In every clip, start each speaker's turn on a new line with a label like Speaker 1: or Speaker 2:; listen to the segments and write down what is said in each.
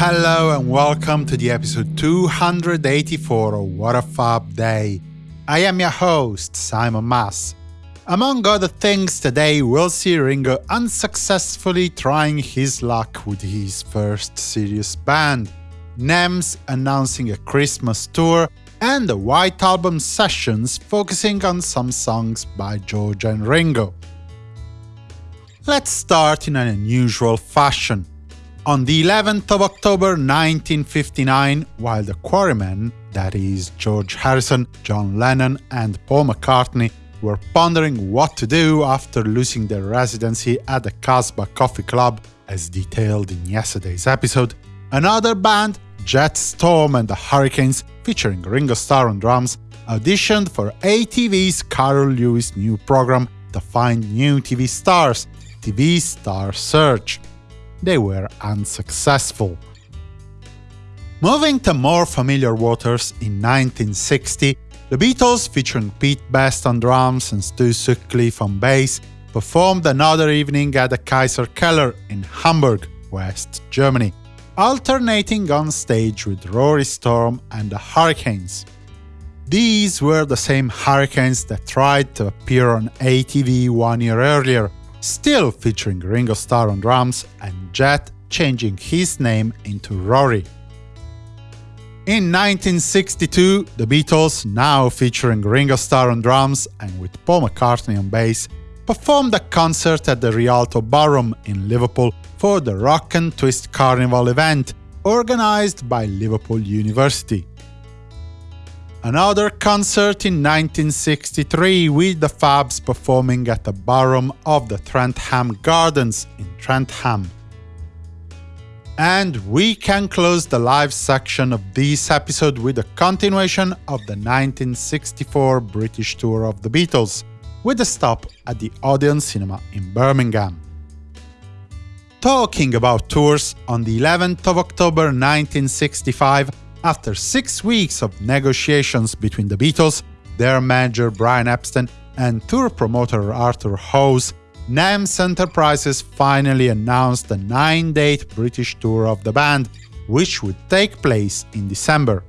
Speaker 1: Hello and welcome to the episode 284 of What a Fab Day. I am your host, Simon Mas. Among other things, today we'll see Ringo unsuccessfully trying his luck with his first serious band, NEMS announcing a Christmas tour, and the White Album sessions focusing on some songs by George and Ringo. Let's start in an unusual fashion. On the 11th of October 1959, while the Quarrymen, that is, George Harrison, John Lennon, and Paul McCartney, were pondering what to do after losing their residency at the Casbah Coffee Club, as detailed in yesterday's episode, another band, Jet Storm and the Hurricanes, featuring Ringo Starr on drums, auditioned for ATV's Carroll Levis new program to find new TV stars, TV Star Search they were unsuccessful. Moving to more familiar waters, in 1960, the Beatles, featuring Pete Best on drums and Stu Sutcliffe on bass, performed another evening at the Kaiser Keller in Hamburg, West Germany, alternating on stage with Rory Storm and the Hurricanes. These were the same Hurricanes that tried to appear on ATV one year earlier, still featuring Ringo Starr on drums and Jet changing his name into Rory. In 1962, the Beatles, now featuring Ringo Starr on drums and with Paul McCartney on bass, performed a concert at the Rialto Ballroom in Liverpool for the Rock and Twist Carnival event, organized by Liverpool University. Another concert in 1963 with the Fabs performing at the ballroom of the Trentham Gardens in Trentham. And we can close the live section of this episode with a continuation of the 1964 British tour of the Beatles, with a stop at the Odeon Cinema in Birmingham. Talking about tours, on the 11th of October 1965, after six weeks of negotiations between the Beatles, their manager Brian Epstein, and tour promoter Arthur Howes, NEMS Enterprises finally announced the nine-date British tour of the band, which would take place in December.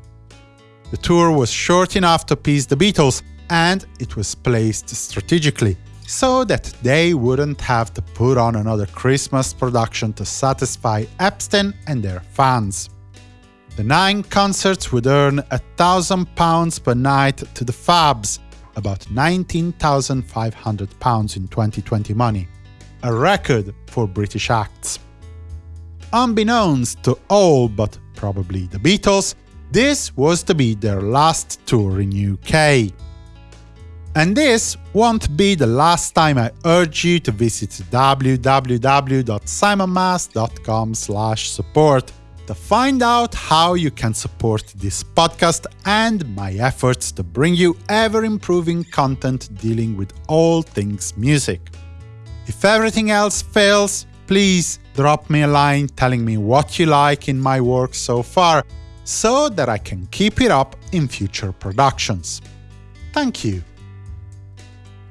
Speaker 1: The tour was short enough to please the Beatles, and it was placed strategically, so that they wouldn't have to put on another Christmas production to satisfy Epstein and their fans. The nine concerts would earn £1,000 per night to the Fabs, about £19,500 in 2020 money, a record for British acts. Unbeknownst to all but probably the Beatles, this was to be their last tour in UK. And this won't be the last time I urge you to visit www.simonmas.com support to find out how you can support this podcast and my efforts to bring you ever-improving content dealing with all things music. If everything else fails, please drop me a line telling me what you like in my work so far, so that I can keep it up in future productions. Thank you.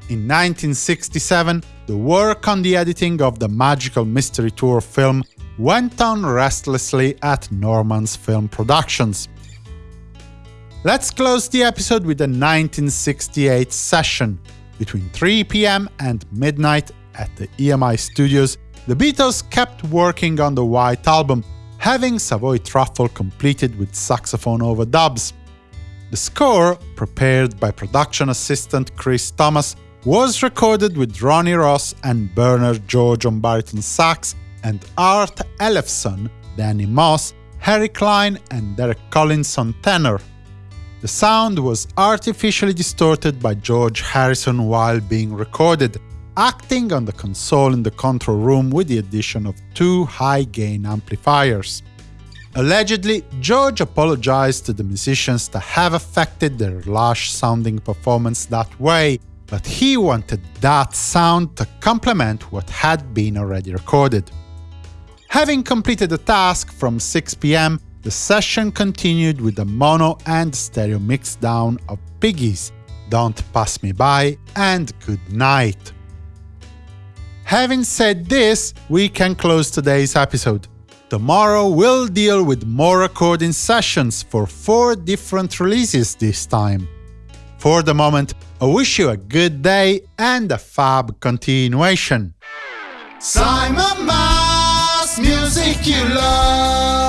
Speaker 1: In 1967, the work on the editing of the Magical Mystery Tour film went on restlessly at Norman's Film Productions. Let's close the episode with a 1968 session. Between 3 pm and midnight at the EMI studios, the Beatles kept working on the White Album, having Savoy Truffle completed with saxophone overdubs. The score, prepared by production assistant Chris Thomas, was recorded with Ronnie Ross and Bernard George on baritone sax and Art Ellefson, Danny Moss, Harry Klein and Derek Collins on tenor. The sound was artificially distorted by George Harrison while being recorded, acting on the console in the control room with the addition of two high-gain amplifiers. Allegedly, George apologized to the musicians to have affected their lush-sounding performance that way, but he wanted that sound to complement what had been already recorded. Having completed the task from 6 pm, the session continued with the mono and stereo mixdown of Piggies, Don't Pass Me By and Good Night. Having said this, we can close today's episode. Tomorrow we'll deal with more recording sessions for four different releases this time. For the moment, I wish you a good day and a fab continuation. Simon Mas, music you love.